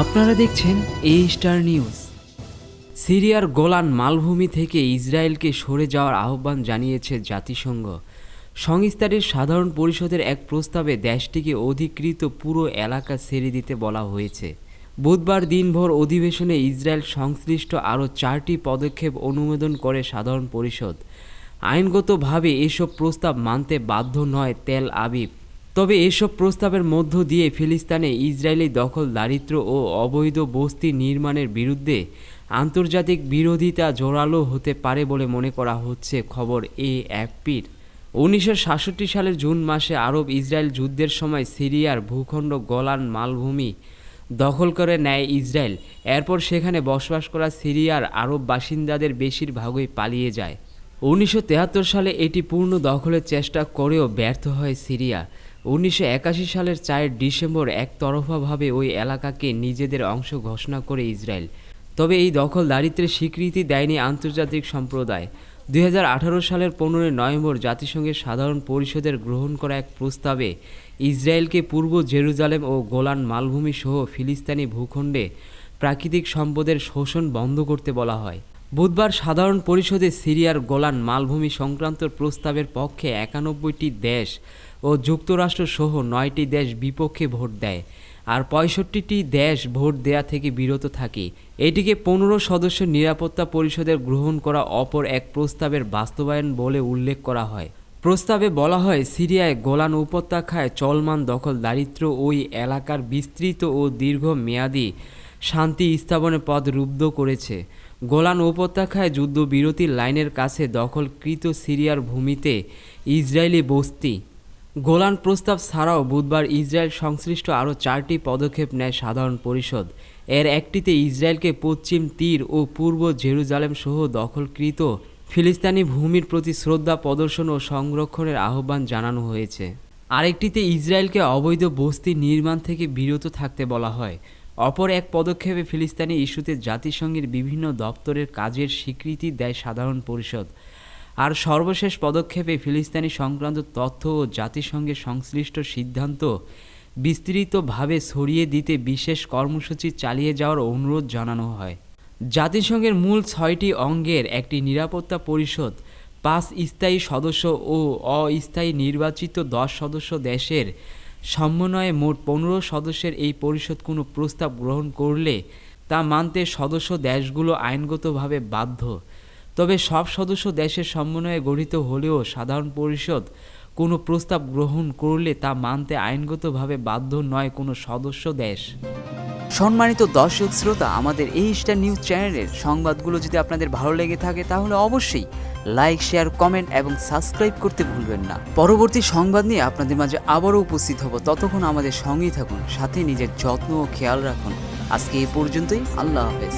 আপনারা দেখছেন এ star news সিরিয়ার গোলান মালভূমি থেকে ইসরায়েলকে সরে যাওয়ার আহ্বান জানিয়েছে জাতিসংঘ। সংস্থাটির সাধারণ পরিষদের এক প্রস্তাবে দেশটিকে অধিকৃত পুরো এলাকা ছেড়ে দিতে বলা হয়েছে। বুধবার দিনভর অধিবেশনে ইসরায়েল সংশ্লিষ্ট আরও চারটি পদক্ষেপ অনুমোদন করে সাধারণ পরিষদ। আইনগতভাবে এসব প্রস্তাব মানতে বাধ্য নয় তেল আবিব। তবে এসব প্রস্তাবের মধ্য দিয়ে ফিলিস্তানে ইসরায়েলি দখল দারিদ্র ও অবৈধ বস্তি নির্মাণের বিরুদ্ধে আন্তর্জাতিক বিরোধিতা জোরালো হতে পারে বলে মনে করা হচ্ছে খবর এ এফপির উনিশশো সাতষট্টি সালের জুন মাসে আরব ইসরায়েল যুদ্ধের সময় সিরিয়ার ভূখণ্ড গলান মালভূমি দখল করে নেয় ইসরায়েল। এরপর সেখানে বসবাস করা সিরিয়ার আরব বাসিন্দাদের বেশিরভাগই পালিয়ে যায়। উনিশশো সালে এটি পূর্ণ দখলের চেষ্টা করেও ব্যর্থ হয় সিরিয়া। উনিশশো একাশি সালের চার ডিসেম্বর একতরফাভাবে ওই এলাকাকে নিজেদের অংশ ঘোষণা করে ইসরায়েল। তবে এই দখল দারিদ্রের স্বীকৃতি দেয়নি আন্তর্জাতিক সম্প্রদায়। দু হাজার আঠারো সালের পনেরোই নভেম্বর জাতিসংঘের সাধারণ পরিষদের গ্রহণ করা এক প্রস্তাবে ইসরায়েলকে পূর্ব জেরুজালেম ও গোলান মালভূমি সহ ফিলিস্তিনি ভূখণ্ডে প্রাকৃতিক সম্পদের শোষণ বন্ধ করতে বলা হয়। বুধবার সাধারণ পরিষদে সিরিয়ার গোলান মালভূমি সংক্রান্ত প্রস্তাবের পক্ষে একানব্বইটি দেশ ও যুক্তরাষ্ট্র সহ নয়টি দেশ বিপক্ষে ভোট দেয়। আর পঁয়ষট্টিটি দেশ ভোট দেয়া থেকে বিরত থাকে। এটিকে পনেরো সদস্য নিরাপত্তা পরিষদের গ্রহণ করা অপর এক প্রস্তাবের বাস্তবায়ন বলে উল্লেখ করা হয়। প্রস্তাবে বলা হয়, সিরিয়ায় গোলান উপত্যকায় চলমান দখল দারিদ্র ওই এলাকার বিস্তৃত ও দীর্ঘমেয়াদী শান্তি স্থাপনের পথ রুদ্ধ করেছে। গোলান উপত্যকায় যুদ্ধবিরতির লাইনের কাছে দখলকৃত সিরিয়ার ভূমিতে ইসরায়েলি বস্তি গোলান প্রস্তাব ছাড়াও বুধবার ইসরায়েল সংশ্লিষ্ট আরও চারটি পদক্ষেপ নেয় সাধারণ পরিষদ। এর একটিতে ইসরায়েলকে পশ্চিম তীর ও পূর্ব জেরুজালেম সহ দখলকৃত ফিলিস্তানি ভূমির প্রতি শ্রদ্ধা প্রদর্শন ও সংরক্ষণের আহ্বান জানানো হয়েছে। আরেকটিতে ইসরায়েলকে অবৈধ বস্তি নির্মাণ থেকে বিরত থাকতে বলা হয়। অপর এক পদক্ষেপে ফিলিস্তানি ইস্যুতে জাতিসংঘের বিভিন্ন দপ্তরের কাজের স্বীকৃতি দেয় সাধারণ পরিষদ। আর সর্বশেষ পদক্ষেপে ফিলিস্তিনি সংক্রান্ত তথ্য ও জাতিসংঘের সংশ্লিষ্ট সিদ্ধান্ত বিস্তৃতভাবে ছড়িয়ে দিতে বিশেষ কর্মসূচি চালিয়ে যাওয়ার অনুরোধ জানানো হয়। জাতিসংঘের মূল ছয়টি অঙ্গের একটি নিরাপত্তা পরিষদ, পাঁচ স্থায়ী সদস্য ও অস্থায়ী নির্বাচিত দশ সদস্য দেশের সমন্বয়ে মোট পনেরো সদস্যের এই পরিষদ কোনো প্রস্তাব গ্রহণ করলে তা মানতে সদস্য দেশগুলো আইনগতভাবে বাধ্য। তবে সব সদস্য দেশের সমন্বয়ে গঠিত হলেও সাধারণ পরিষদ কোনো প্রস্তাব গ্রহণ করলে তা মানতে আইনগতভাবে বাধ্য নয় কোনো সদস্য দেশ। সম্মানিত দর্শক শ্রোতা, আমাদের এই স্টার নিউজ চ্যানেলের সংবাদগুলো যদি আপনাদের ভালো লেগে থাকে, তাহলে অবশ্যই লাইক, শেয়ার, কমেন্ট এবং সাবস্ক্রাইব করতে ভুলবেন না। পরবর্তী সংবাদ নিয়ে আপনাদের মাঝে আবারও উপস্থিত হব। ততক্ষণ আমাদের সঙ্গেই থাকুন, সাথে নিজের যত্ন ও খেয়াল রাখুন। আজকে এই পর্যন্তই, আল্লাহ হাফেজ।